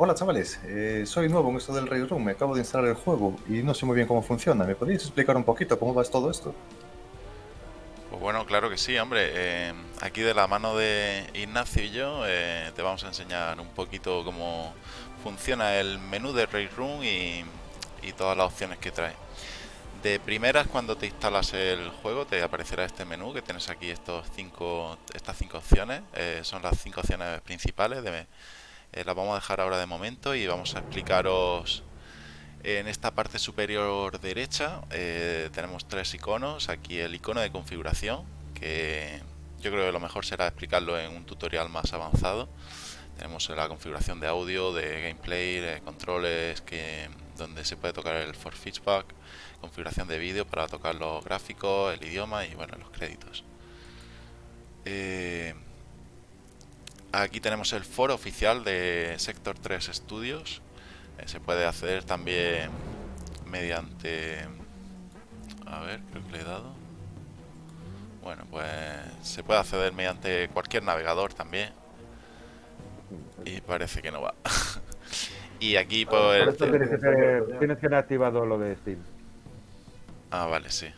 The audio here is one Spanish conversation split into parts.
Hola chavales, eh, soy nuevo en esto del Raid Room, me acabo de instalar el juego y no sé muy bien cómo funciona. ¿Me podéis explicar un poquito cómo va todo esto? Pues bueno, claro que sí, hombre. Eh, aquí de la mano de Ignacio y yo eh, te vamos a enseñar un poquito cómo funciona el menú de Raid Room y, y todas las opciones que trae. De primeras, cuando te instalas el juego, te aparecerá este menú que tienes aquí estos cinco, estas cinco opciones. Son las cinco opciones principales. De, eh, las vamos a dejar ahora de momento y vamos a explicaros en esta parte superior derecha. Eh, tenemos tres iconos. Aquí el icono de configuración, que yo creo que lo mejor será explicarlo en un tutorial más avanzado. Tenemos la configuración de audio, de gameplay, de controles, que, donde se puede tocar el for feedback configuración de vídeo para tocar los gráficos, el idioma y bueno, los créditos. Eh, aquí tenemos el foro oficial de Sector 3 Studios. Eh, se puede acceder también mediante... A ver, creo que le he dado. Bueno, pues se puede acceder mediante cualquier navegador también. Y parece que no va. y aquí pues... tienes que tener activado lo de Steam. Ah, vale, sí,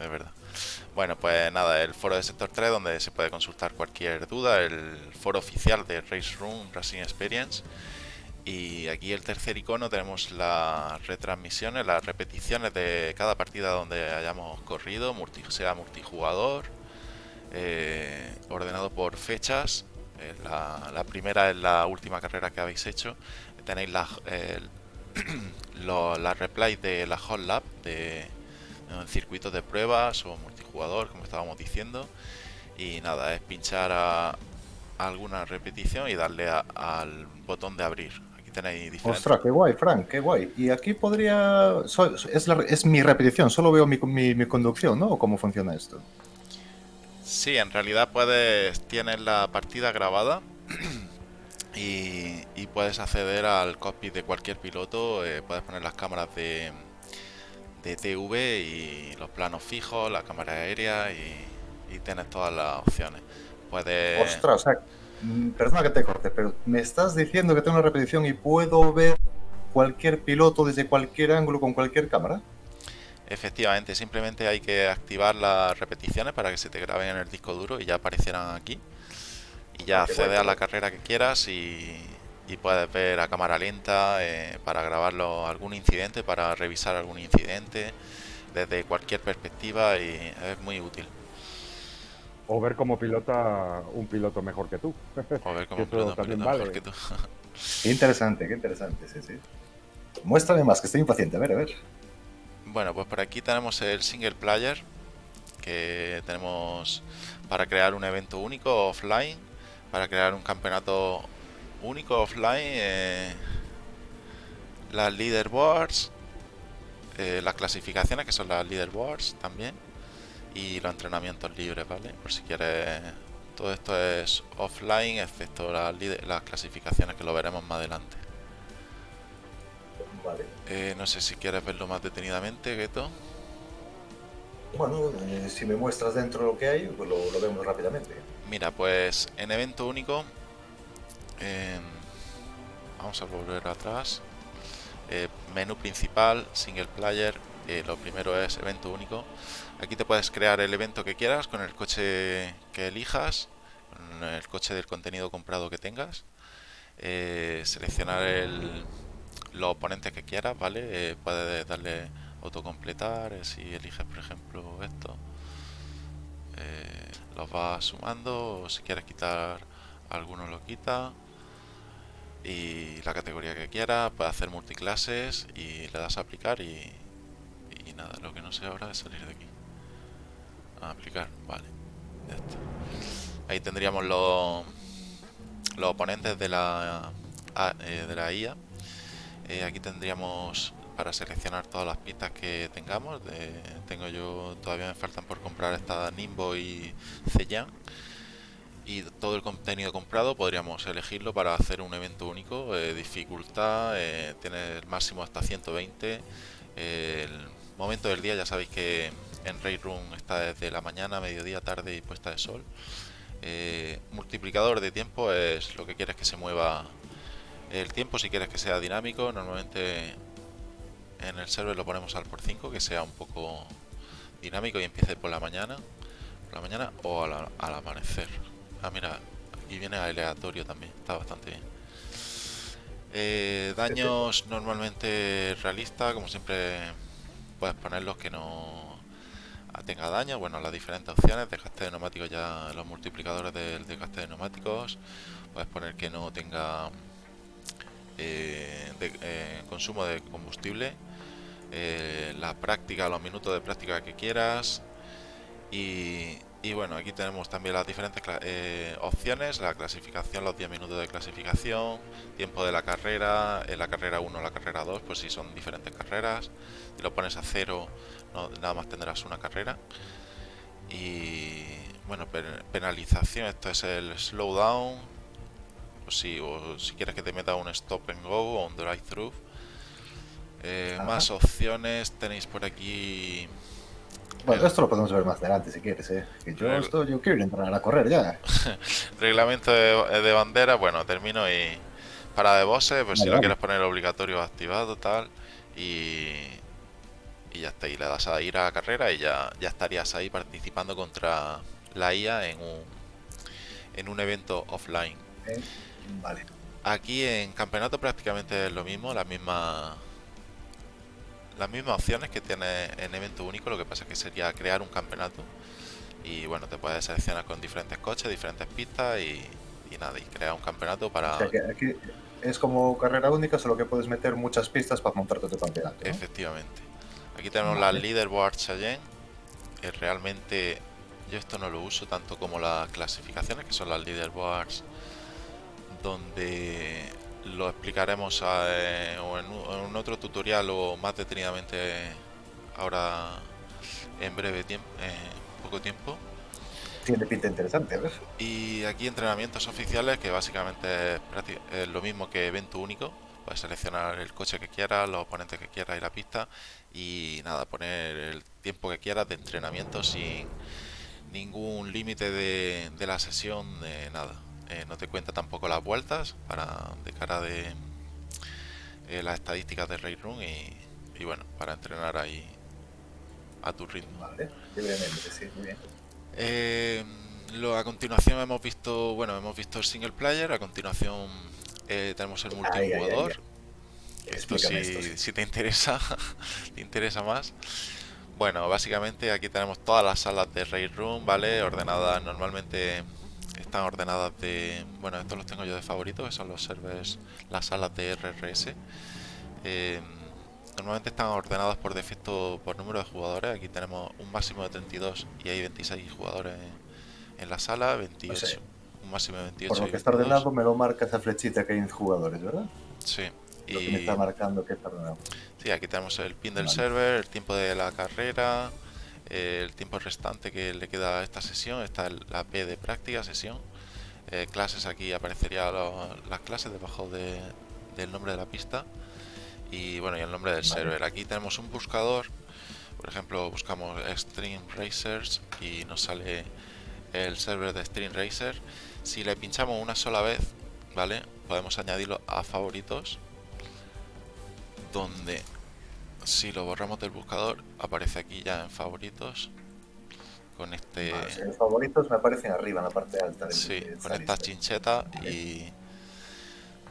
es verdad. Bueno, pues nada, el foro de Sector 3 donde se puede consultar cualquier duda, el foro oficial de Race Room Racing Experience. Y aquí el tercer icono tenemos las retransmisiones, las repeticiones de cada partida donde hayamos corrido, sea multijugador, eh, ordenado por fechas. Eh, la, primera es la última carrera que habéis hecho. Tenéis la, la replay de la Hot Lab de en circuitos de pruebas o multijugador, como estábamos diciendo. Y nada, es pinchar a alguna repetición y darle al botón de abrir. Aquí tenéis diferentes... Ostras, qué guay, Frank, qué guay. Y aquí podría... es, es, mi repetición, solo veo mi, mi, conducción, ¿no? ¿O cómo funciona esto? Sí, en realidad puedes... Tienes la partida grabada y, y puedes acceder al cockpit de cualquier piloto. Eh, puedes poner las cámaras de de TV y los planos fijos, la cámara aérea y, tienes todas las opciones. Puedes... Ostras, o sea, mm, perdona que te corte, pero me estás diciendo que tengo una repetición y puedo ver cualquier piloto desde cualquier ángulo con cualquier cámara. Efectivamente, simplemente hay que activar las repeticiones para que se te graben en el disco duro y ya aparecerán aquí. Y ya ah, accede a la carrera que quieras y, y puedes ver a cámara lenta eh, para grabarlo algún incidente, para revisar algún incidente desde cualquier perspectiva y es muy útil. O ver como pilota un piloto mejor que tú. O ver como piloto, mejor que tú. qué interesante, qué interesante, sí, sí. Muéstrame más, que estoy impaciente, a ver, a ver. Bueno, pues por aquí tenemos el single player, que tenemos para crear un evento único offline, para crear un campeonato único offline, eh, las leaderboards, eh, las clasificaciones que son las leaderboards también y los entrenamientos libres, ¿vale? Por si quieres, todo esto es offline excepto las, las clasificaciones que lo veremos más adelante. Vale. Eh, no sé si quieres verlo más detenidamente, Geto. Bueno, si me muestras dentro lo que hay, pues lo, lo vemos rápidamente. Mira, pues en evento único vamos a volver atrás. Eh, menú principal, single player, eh, lo primero es evento único. Aquí te puedes crear el evento que quieras con el coche que elijas, con el coche del contenido comprado que tengas. Eh, seleccionar el, los oponentes que quieras, ¿vale? puedes darle autocompletar, si eliges por ejemplo esto. los vas sumando, si quieres quitar alguno lo quita y la categoría que quiera, puede hacer multiclases y le das a aplicar y, nada, lo que no sé ahora es salir de aquí. A aplicar, vale. Ahí tendríamos los, los oponentes de la, eh, de la IA. Eh, aquí tendríamos para seleccionar todas las pistas que tengamos. tengo yo, todavía me faltan por comprar esta Nimbo y Zeyan y todo el contenido comprado podríamos elegirlo para hacer un evento único. Eh, dificultad, eh, tiene el máximo hasta 120. el momento del día ya sabéis que en Raid Room está desde la mañana, mediodía, tarde y puesta de sol. Eh, multiplicador de tiempo es lo que quieres que se mueva El tiempo, si quieres que sea dinámico, normalmente en el server lo ponemos al por 5, que sea un poco dinámico y empiece por la mañana, por la mañana o al, amanecer. Ah, mira, y viene aleatorio también, está bastante bien. Eh, daños normalmente realistas, como siempre puedes poner los que no tenga daño, bueno, las diferentes opciones, dejaste de neumáticos ya los multiplicadores del desgaste de neumáticos, puedes poner que no tenga eh, eh, consumo de combustible, la práctica, los minutos de práctica que quieras. Y, bueno, aquí tenemos también las diferentes opciones, la clasificación, los 10 minutos de clasificación, tiempo de la carrera, en la carrera 1 la carrera 2, pues si son diferentes carreras, si lo pones a cero no, nada más tendrás una carrera. Y bueno, penalización, esto es el slowdown. O si, o si quieres que te meta un stop and go o un drive through eh, más opciones tenéis por aquí bueno, esto lo podemos ver más adelante si quieres, ¿eh? yo, esto, yo quiero entrar a correr ya. Reglamento de, bandera, bueno, termino y para de bosses, pues si lo quieres poner obligatorio activado, tal. Y, y ya está. Y le das a ir a la carrera y ya, ya estarías ahí participando contra la IA en un, en un evento offline. vale. Aquí en campeonato prácticamente es lo mismo, la misma las mismas opciones que tiene en evento único, lo que pasa es que sería crear un campeonato y bueno, te puedes seleccionar con diferentes coches, diferentes pistas y, nada, y crear un campeonato para... aquí es como carrera única, solo que puedes meter muchas pistas para montarte tu campeonato. Efectivamente. Aquí tenemos las leaderboards allí. Que realmente yo esto no lo uso tanto como las clasificaciones, que son las leaderboards, donde lo explicaremos eh, en, un otro tutorial o más detenidamente ahora en breve tiempo, en poco tiempo. Tiene pinta interesante, ¿ves? Y aquí entrenamientos oficiales, que básicamente es lo mismo que evento único. Puedes seleccionar el coche que quieras, los oponentes que quieras y la pista y nada, poner el tiempo que quieras de entrenamiento sin ningún límite de, la sesión, de nada. Eh, no te cuenta tampoco las vueltas para de cara de eh, las estadísticas de Raid Room y, bueno, para entrenar ahí a tu ritmo. Vale, sí, muy bien. Eh, lo, a continuación hemos visto, bueno, hemos visto el single player, a continuación tenemos el multijugador. Esto si, te interesa, te interesa más. Bueno, básicamente aquí tenemos todas las salas de Raid Room, ¿vale? Ordenadas, normalmente están ordenadas de... Bueno, estos los tengo yo de favorito, que son los servers, las salas de RRS. Eh, normalmente están ordenadas por defecto por número de jugadores. Aquí tenemos un máximo de 32 y hay 26 jugadores en la sala, 28. un máximo de 28. Por lo que está ordenado me lo marca esa flechita que hay en jugadores, ¿verdad? Sí. Lo que me está marcando que está ordenado. Sí, aquí tenemos el pin del server, el tiempo de la carrera, eh, el tiempo restante que le queda a esta sesión, está la P de práctica sesión. Eh, clases aquí aparecería las clases debajo del nombre de la pista y bueno y el nombre del server. Aquí tenemos un buscador, por ejemplo buscamos Stream Racers y nos sale el server de Stream Racer. Si le pinchamos una sola vez, ¿vale? Podemos añadirlo a favoritos donde si lo borramos del buscador aparece aquí ya en favoritos. Con este en favoritos me aparecen arriba en la parte alta del, sí, con esta chincheta y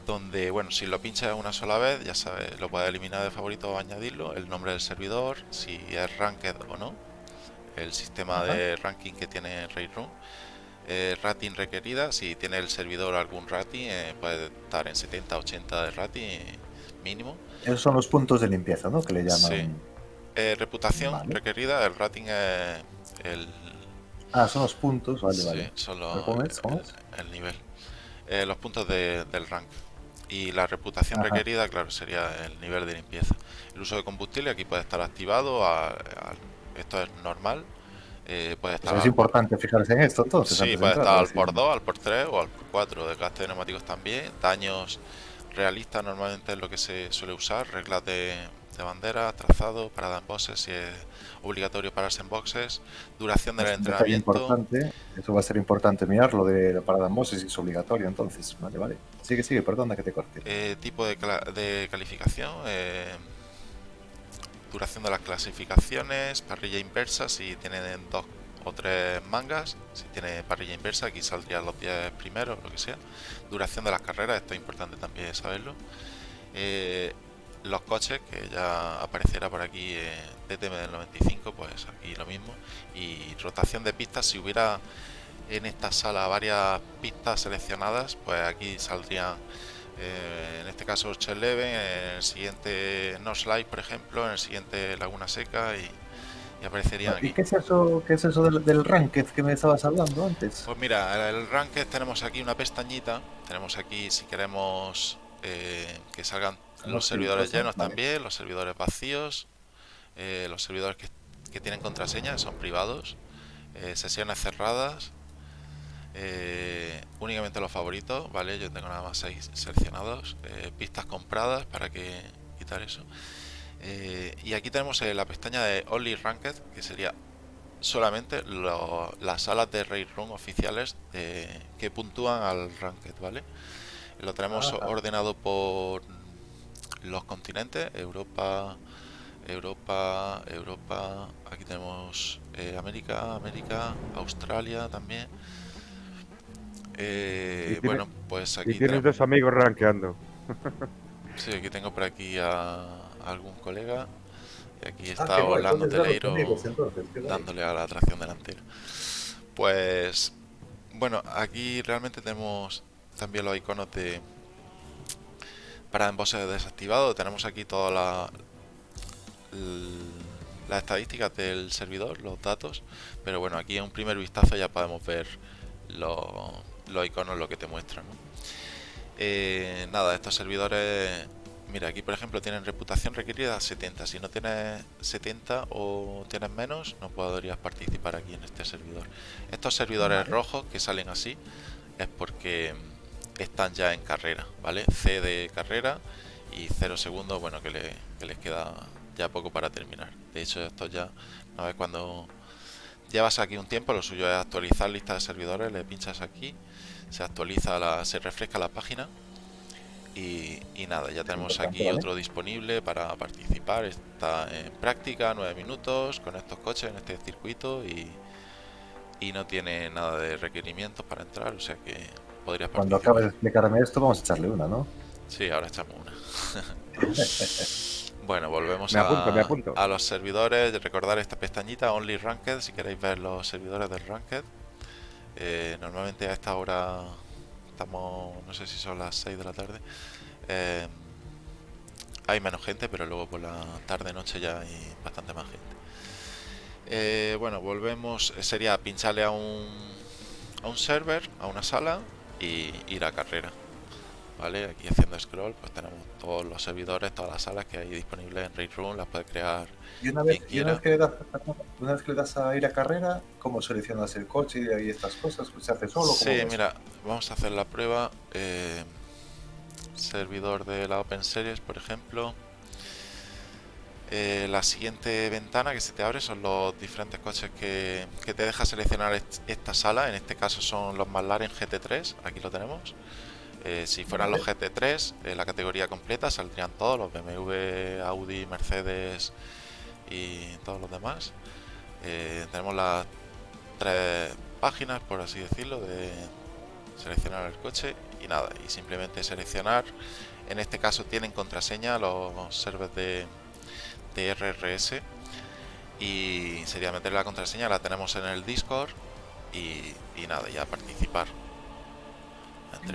donde bueno si lo pinchas una sola vez ya sabes lo puedes eliminar de favorito o añadirlo el nombre del servidor si es ranked o no. El sistema de ranking que tiene Railroom eh, rating requerida. Si tiene el servidor algún rating eh, puede estar en 70 80 de rating mínimo esos son los puntos de limpieza, ¿no? Que le llaman. Sí. Eh, reputación requerida, el rating es el. Ah, son los puntos, vale, sí, vale. Son los, el, nivel. Eh, los puntos de, del rank. Y la reputación requerida, claro, sería el nivel de limpieza. El uso de combustible aquí puede estar activado, a, esto es normal. Eh, puede estar es importante fijarse en esto entonces. Sí, puede estar al por 2, al por 3 o al por 4. Desgaste de neumáticos también. Daños realista normalmente es lo que se suele usar, reglas de, de bandera, trazado, parada en boxes si es obligatorio pararse en boxes, duración del entrenamiento. importante. Eso va a ser importante mirar, lo de la parada en Moses es obligatorio, entonces. Vale, vale. Sigue, sigue, perdona que te corte. Eh, tipo de, de calificación, eh, duración de las clasificaciones, parrilla inversa si tienen dos o tres mangas, si tiene parrilla inversa aquí saldrían los 10 primeros, lo que sea. Duración de las carreras, esto es importante también saberlo. Eh, los coches, que ya aparecerá por aquí eh, DTM del 95, pues aquí lo mismo. Y rotación de pistas, si hubiera en esta sala varias pistas seleccionadas, pues aquí saldrían eh, en este caso Orchard Leven, en el siguiente North Light, por ejemplo, en el siguiente Laguna Seca y, y aparecerían ¿Y aquí. qué es eso, qué es eso del, del ranked que me estabas hablando antes? Pues mira, el Ranked tenemos aquí una pestañita, tenemos aquí si queremos eh, que salgan Los los servidores llenos vale. también, los servidores vacíos, eh, los servidores que, que tienen contraseña son privados, eh, sesiones cerradas, eh, únicamente los favoritos, ¿vale? Yo tengo nada más 6 seleccionados, eh, pistas compradas para que quitar eso. Eh, y aquí tenemos eh, la pestaña de Only Ranked, que sería solamente lo- las salas de Raid Room oficiales de- que puntúan al Ranked, ¿vale? Lo tenemos Ajá. ordenado por los continentes, Europa, Europa, Europa, aquí tenemos eh, América, América, Australia también. Eh, tiene- bueno, pues aquí Y tienes tenemos- dos amigos rankeando. Sí, aquí tengo por aquí a algún colega. Y aquí Ah, está guay, Orlando los Teleiro dándole a la tracción delantera. Pues bueno, aquí realmente tenemos también los iconos de para emboses desactivado. Tenemos aquí todas la- las estadísticas del servidor, los datos. Pero bueno, aquí en un primer vistazo ya podemos ver los, los iconos, lo que te muestran. ¿no? Eh, nada, estos servidores, mira, aquí por ejemplo tienen reputación requerida 70. Si no tienes 70 o tienes menos, no podrías participar aquí en este servidor. Estos servidores Vale. rojos que salen así es porque están ya en carrera, ¿vale? C de carrera y 0 segundos, bueno, que, le- que les queda ya poco para terminar. De hecho, esto ya, una vez cuando llevas aquí un tiempo, lo suyo es actualizar lista de servidores, le pinchas aquí, se actualiza, la, se refresca la página y, y nada, ya tenemos aquí otro disponible para participar. Está en práctica, 9 minutos, con estos coches en este circuito y, y no tiene nada de requerimientos para entrar, o sea que podrías Cuando participar. acabes de explicarme esto, vamos a echarle una, ¿no? Sí, ahora echamos una. bueno, volvemos apunto. a los servidores. Recordar esta pestañita, Only Ranked, si queréis ver los servidores del Ranked. Eh, normalmente a esta hora estamos, no sé si son las 6 de la tarde. eh, hay menos gente, pero luego por la tarde-noche ya hay bastante más gente. Eh, bueno, volvemos. eh, Sería pincharle a un, a un server, a una sala y ir a carrera. ¿Vale? Aquí haciendo scroll, pues tenemos todos los servidores, todas las salas que hay disponibles en Raid Room, las puedes crear. Y una vez, Quien y una vez, que le das, una vez que le das a ir a carrera, ¿cómo seleccionas el coche y ahí estas cosas? ¿Se hace solo? ¿Cómo Sí, mira, vamos a hacer la prueba. eh, servidor de la Open Series, por ejemplo. Eh, la siguiente ventana que se te abre son los diferentes coches que, que te deja seleccionar est- esta sala. En este caso son los McLaren GT3, aquí lo tenemos. Eh, si fueran los GT3, eh, la categoría completa saldrían todos, los BMW, Audi, Mercedes y todos los demás. Eh, tenemos las tres páginas, por así decirlo, de seleccionar el coche y nada, y simplemente seleccionar. En este caso tienen contraseña los servers de, de RRS y sería meter la contraseña, la tenemos en el Discord y, y nada, ya participar.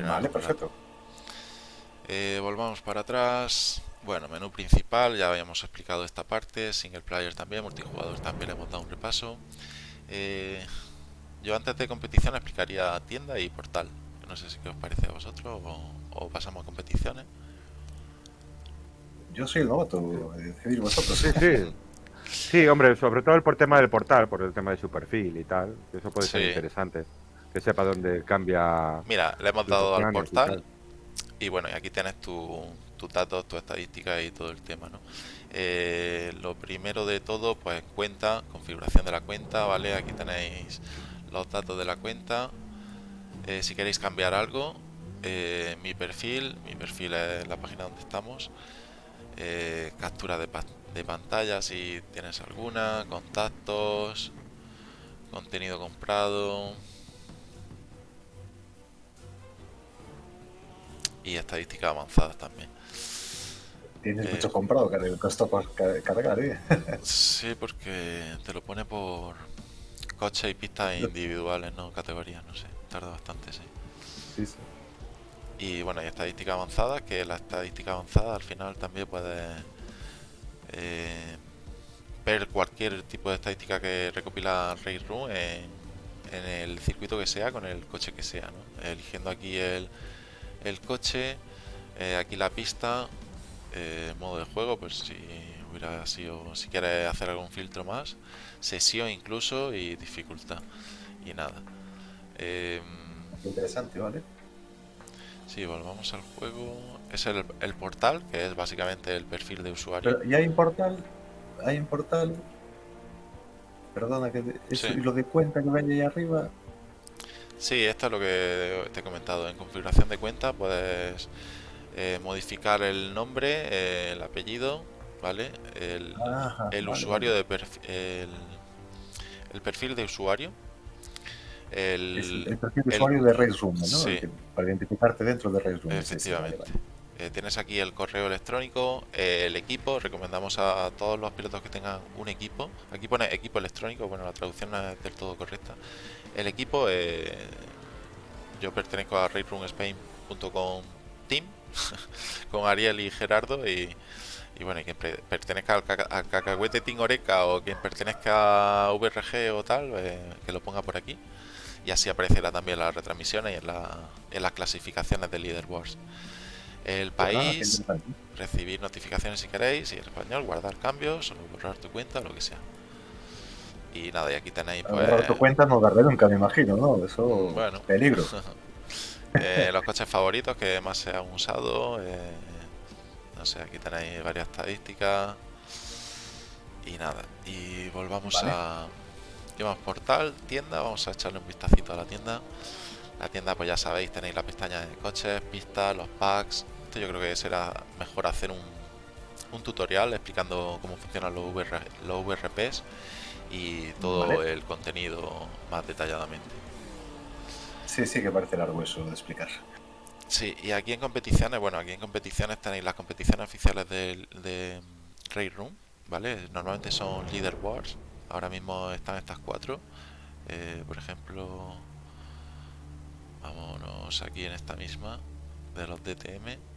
Vale, perfecto. Eh, volvamos para atrás. Bueno, menú principal, ya habíamos explicado esta parte. Single player también, multijugador también le hemos dado un repaso. Eh, yo antes de competición explicaría tienda y portal. No sé si qué os parece a vosotros o, o pasamos a competiciones. Yo soy el novato, eh, decidir vosotros. Sí, sí. Sí, hombre, sobre todo por tema del portal, por el tema de su perfil y tal. Eso puede ser interesante. Que sepa dónde cambia. Mira, le hemos dado al y portal tal. y bueno, y aquí tienes tu- tus datos, tu estadística y todo el tema, ¿no? Eh, lo primero de todo, pues cuenta, configuración de la cuenta, ¿vale? Aquí tenéis los datos de la cuenta. Eh, si queréis cambiar algo, eh, mi perfil, mi perfil es la página donde estamos. captura de, de pantalla si tienes alguna, contactos, contenido comprado y estadísticas avanzadas también. Tienes mucho comprado que le costó cargar, ¿eh? sí, porque te lo pone por coches y pistas individuales, no categorías, no sé. Tarda bastante, sí. Sí, sí. Y bueno, hay estadística avanzada, que la estadística avanzada al final también puede eh, ver cualquier tipo de estadística que recopila Railroom en, en el circuito que sea, con el coche que sea, ¿no? Eligiendo aquí el, el coche, eh, aquí la pista, eh, modo de juego, pues si hubiera sido, si quieres hacer algún filtro más, sesión incluso y dificultad y nada. Em, interesante, ¿vale? Sí, volvamos al juego. Es el, portal, que es básicamente el perfil de usuario. y hay un portal, hay un portal. Perdona, que y lo de cuenta que vaya ahí arriba. Sí, esto es lo que te he comentado. En configuración de cuenta puedes eh, modificar el nombre, eh, el apellido, ¿vale? El, el usuario de perfil, el, perfil de usuario. El, el perfil de usuario de Railsroom, ¿no? Sí. Para identificarte dentro de Railsroom. Efectivamente. Eh, tienes aquí el correo electrónico, el equipo. Recomendamos a todos los pilotos que tengan un equipo. Aquí pone equipo electrónico. Bueno, la traducción no es del todo correcta. El equipo, yo pertenezco a railroomspain.com team con Ariel y Gerardo y, bueno, y quien pertenezca al, cacahuete Tingoreca o quien pertenezca a VRG o tal, eh, que lo ponga por aquí. Y así aparecerá también las retransmisiones y en las clasificaciones de Leaderboards. El pues país, recibir notificaciones si queréis, y en español, guardar cambios, o borrar tu cuenta, lo que sea. Y nada, y aquí tenéis pues... Borrar tu cuenta no darle nunca, me imagino, ¿no? Eso, bueno. peligro. Eh, los coches favoritos que más se han usado. Eh, no sé, aquí tenéis varias estadísticas. Y nada, y volvamos a... Llevamos portal, tienda, vamos a echarle un vistacito a la tienda. La tienda, pues ya sabéis, tenéis la pestaña de coches, pistas, los packs. Esto yo creo que será mejor hacer un, un tutorial explicando cómo funcionan los, los VRPs y todo el contenido más detalladamente. Sí, sí, que parece largo eso de explicar. Sí, y aquí en competiciones, bueno, aquí en competiciones tenéis las competiciones oficiales de, de Raid Room, ¿vale? Normalmente son Leader Wars, ahora mismo están estas cuatro. Eh, por ejemplo, vámonos aquí en esta misma de los DTM.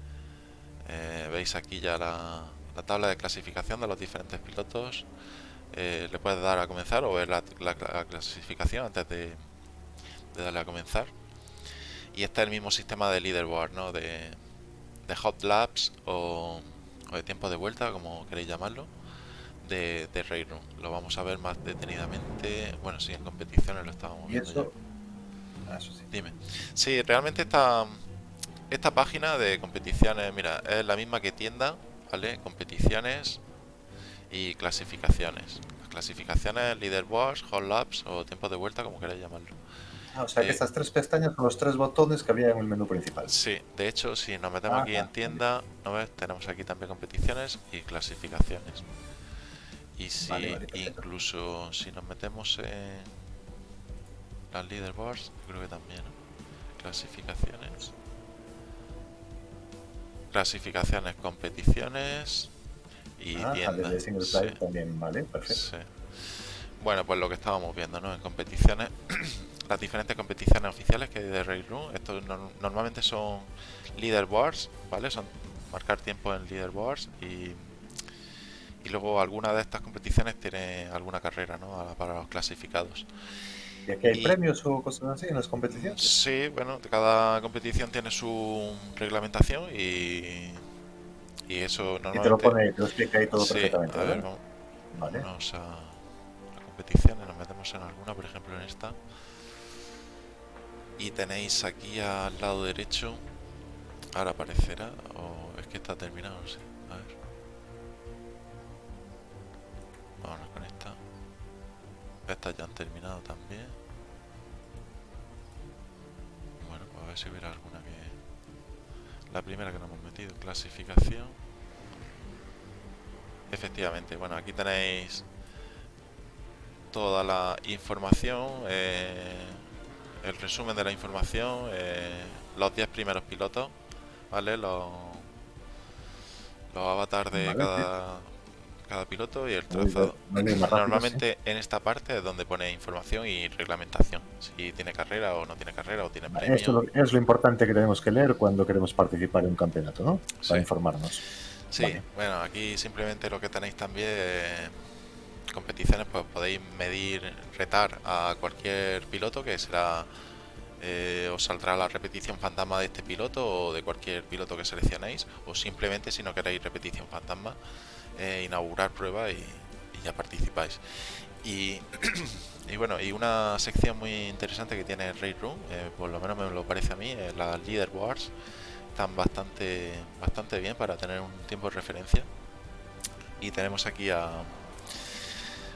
Eh, veis aquí ya la, tabla de clasificación de los diferentes pilotos. Eh, le puedes dar a comenzar o ver la clasificación antes de, de darle a comenzar. Y este es el mismo sistema de leaderboard, ¿no? De, de hot laps o, de tiempo de vuelta, como queréis llamarlo, de, de Railroom. Lo vamos a ver más detenidamente. Bueno, si en competiciones lo estábamos viendo. Ah, sí. Dime. Sí, realmente esta, esta página de competiciones, mira, es la misma que tienda, ¿vale? Competiciones y clasificaciones. Las clasificaciones, leaderboards, hot laps o tiempo de vuelta, como queráis llamarlo. Ah, o sea que estas tres pestañas son los tres botones que había en el menú principal. Sí, de hecho, si nos metemos aquí en tienda, ¿no ves? tenemos aquí también competiciones y clasificaciones. Y si incluso si nos metemos en las leaderboards, creo que también, clasificaciones. Clasificaciones, competiciones y ah, tienda. también, vale, perfecto. Bueno, pues lo que estábamos viendo, ¿no? En competiciones las diferentes competiciones oficiales que hay de Railroom. Estos normalmente son leaderboards, ¿vale? Son marcar tiempo en leaderboards y, y luego alguna de estas competiciones tiene alguna carrera, ¿no? Para los clasificados. ¿Y aquí hay premios o cosas así en las competiciones? Sí, bueno, cada competición tiene su reglamentación y, y eso normalmente... Y te lo pone, te lo explica ahí todo perfectamente. A ver, vamos, vale. vamos a, a competiciones, nos metemos en alguna, por ejemplo en esta y tenéis aquí al lado derecho ahora aparecerá o es que está terminado no sé a ver Vámonos con esta. Estas ya han terminado también. Bueno, pues a ver si hubiera alguna que... La primera que nos hemos metido, clasificación. Efectivamente, bueno, aquí tenéis toda la información, eh, el resumen de la información, eh, los 10 primeros pilotos, ¿vale? Los, los avatars de Vale, cada, cada piloto y el trazado. Normalmente en esta parte es donde pone información y reglamentación, si tiene carrera o no tiene carrera o tiene premio. Esto es lo importante que tenemos que leer cuando queremos participar en un campeonato, ¿no? Sí. Para informarnos. Sí, Vale. bueno, aquí simplemente lo que tenéis también, eh, competiciones, pues podéis medir, retar a cualquier piloto que será, eh, os saldrá la repetición fantasma de este piloto o de cualquier piloto que seleccionéis, o simplemente si no queréis repetición fantasma, eh, inaugurar prueba y, ya participáis. Y, bueno, y una sección muy interesante que tiene Raid Room, eh, por lo menos me lo parece a mí, es las Leaderboards están bastante bastante bien para tener un tiempo de referencia. Y tenemos aquí a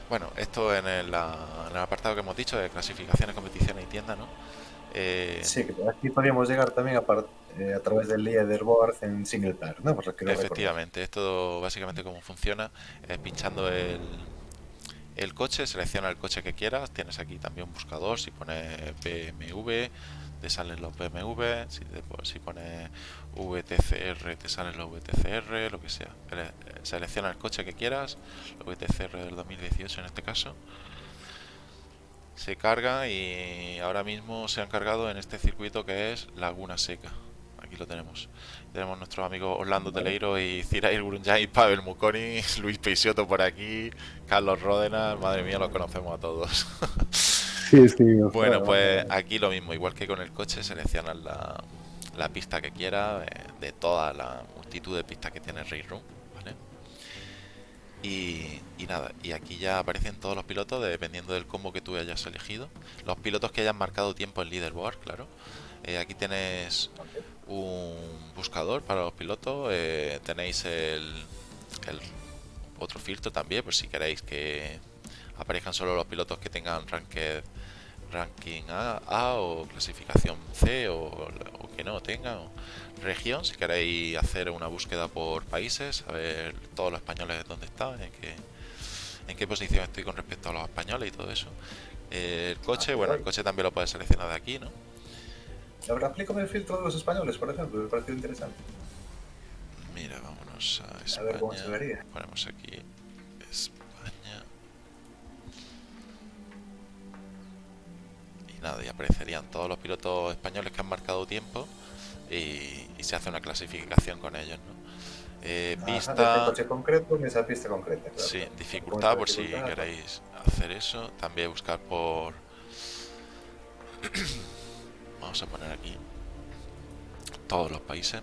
bueno esto en el apartado que hemos dicho de clasificaciones competiciones y tiendas no Eh, Sí, que aquí podríamos llegar también a, eh, a través del leaderboard en single player, ¿no? Pues efectivamente esto básicamente cómo funciona es pinchando el el coche selecciona el coche que quieras tienes aquí también un buscador si pones BMW te salen los BMW si, te po- si pones VTCR te salen los VTCR lo que sea Ele- eh, selecciona el coche que quieras los VTCR del 2018 en este caso se carga y ahora mismo se han cargado en este circuito que es Laguna Seca aquí lo tenemos tenemos nuestros amigos Orlando. Teleiro y Cirail Grunjay, Pavel Muconi, Luis Peixoto por aquí, Carlos Ródenas, madre mía, los conocemos a todos. Sí, sí. Bueno, pues aquí lo mismo, igual que con el coche, seleccionas la, la pista que quieras eh, de toda la multitud de pistas que tiene Race Room, ¿vale? Y, nada, y aquí ya aparecen todos los pilotos dependiendo del combo que tú hayas elegido. Los pilotos que hayan marcado tiempo en leaderboard, claro. Eh, aquí tienes un buscador para los pilotos, eh, tenéis el, otro filtro también, por si queréis que aparezcan solo los pilotos que tengan ranking A, A o clasificación C o, que no tengan región si queréis hacer una búsqueda por países a ver todos los españoles dónde están en qué en qué posición estoy con respecto a los españoles y todo eso. Eh, el coche Ah, bueno el coche también lo puedes seleccionar de aquí no Ahora aplícame el filtro de los españoles, por ejemplo, me pareció interesante. mira vámonos a A España ver cómo se vería. ponemos aquí España. Y nada y aparecerían todos los pilotos españoles que han marcado tiempo y, y se hace una clasificación con ellos ¿no? Eh, Ajá, pista este coche concreto en esa pista concreta. claro. sí dificultad por si queréis hacer eso también buscar por vamos a poner aquí todos los países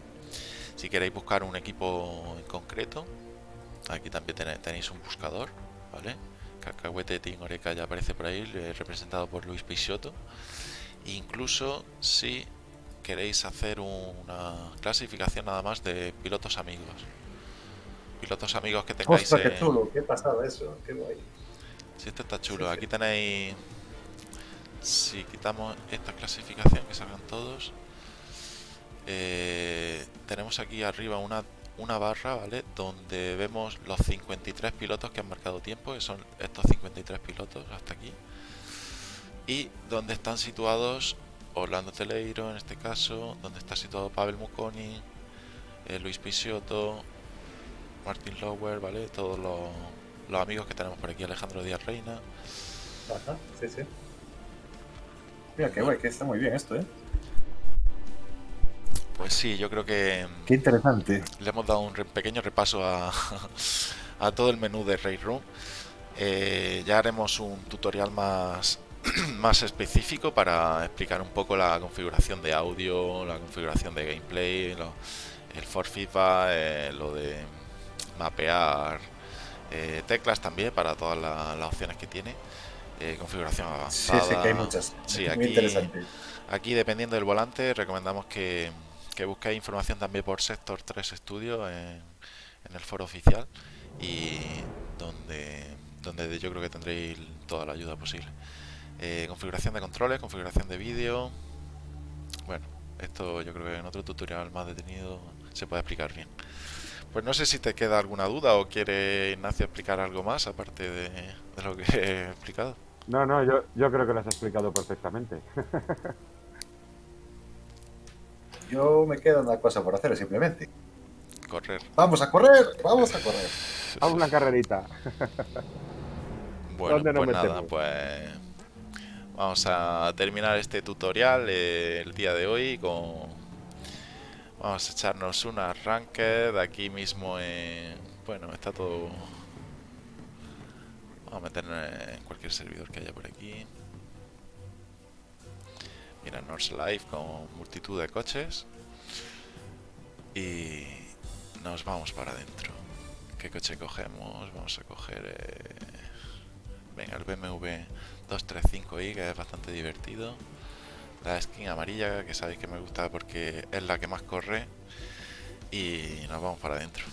si queréis buscar un equipo en concreto aquí también tenéis un buscador vale cacahuete Team Oreca ya aparece por ahí representado por Luis Peixoto incluso si queréis hacer una clasificación nada más de pilotos amigos pilotos amigos que tengáis Ostras, qué en- chulo, qué pasada eso, qué guay. Sí, esto está chulo. Aquí tenéis. Si quitamos esta clasificación, que salgan todos. eh, tenemos aquí arriba una, una barra, ¿vale? Donde vemos los 53 pilotos que han marcado tiempo, que son estos 53 pilotos hasta aquí. Y donde están situados Orlando Teleiro, en este caso, donde está situado Pavel Muconi, eh, Luis Pisiotto, Martin Lower, ¿vale? Todos los, los amigos que tenemos por aquí, Alejandro Díaz Reina. Ajá, sí, sí. Mira, qué guay, que está muy bien esto, ¿eh? Pues sí, yo creo que Qué interesante. le hemos dado un pequeño repaso a, a todo el menú de Raid Room. Eh, ya haremos un tutorial más, más específico para explicar un poco la configuración de audio, la configuración de gameplay, lo- el for feedback, eh, lo de mapear eh, teclas también para todas la- las opciones que tiene. eh, configuración Sí, avanzada. sí, que hay muchas. Sí, muy aquí- interesante. Aquí, dependiendo del volante, recomendamos que, que busquéis información también por Sector 3 Studio en, en el foro oficial y donde donde yo creo que tendréis toda la ayuda posible. Eh, configuración de controles, configuración de vídeo. Bueno, esto yo creo que en otro tutorial más detenido se puede explicar bien. Pues no sé si te queda alguna duda o quiere Ignacio explicar algo más aparte de, de lo que he explicado. No, no, yo, yo creo que lo has explicado perfectamente. Yo me queda una cosa por hacer, simplemente. Correr. ¡Vamos a correr! ¡Vamos a correr! Haz una carrerita. Bueno, ¿Dónde nos pues nada, metemos? pues vamos a terminar este tutorial eh, el día de hoy con... Vamos a echarnos un arranque de aquí mismo en... Bueno, está todo... Vamos a meternos en cualquier servidor que haya por aquí. Mira, North Life con multitud de coches. Y nos vamos para adentro. ¿Qué coche cogemos? Vamos a coger... eh, Venga, el BMW 235i, que es bastante divertido. La skin amarilla, que sabéis que me gusta porque es la que más corre. Y nos vamos para adentro.